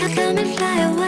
How come and fly away?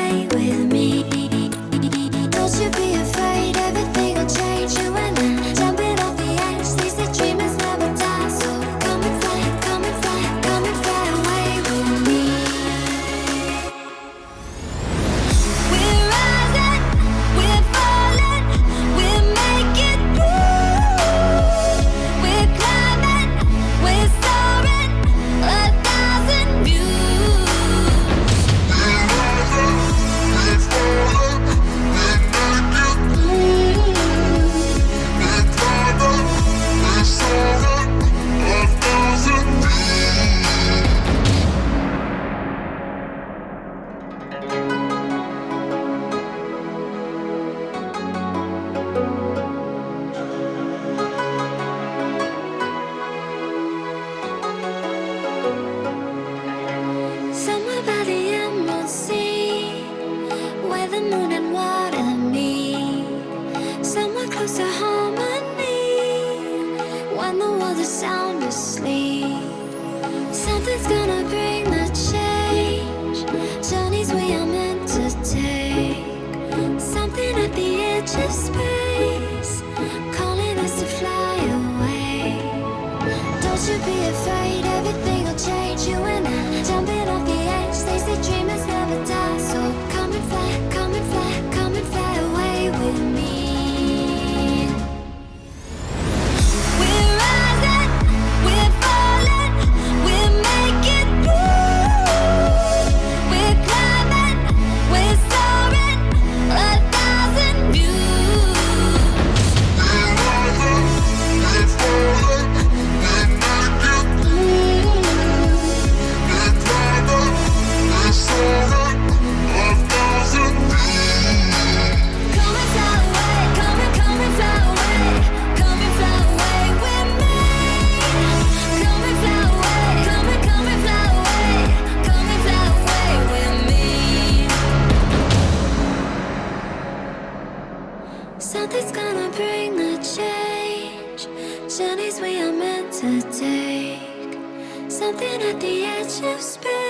close to harmony When the world is sound asleep. Something's gonna bring the change. Journeys we are meant to take. Something at the edge of space. Calling us to fly away. Don't you be afraid, everything will change. You and I, Something's gonna bring the change. Journeys we are meant to take. Something at the edge of space.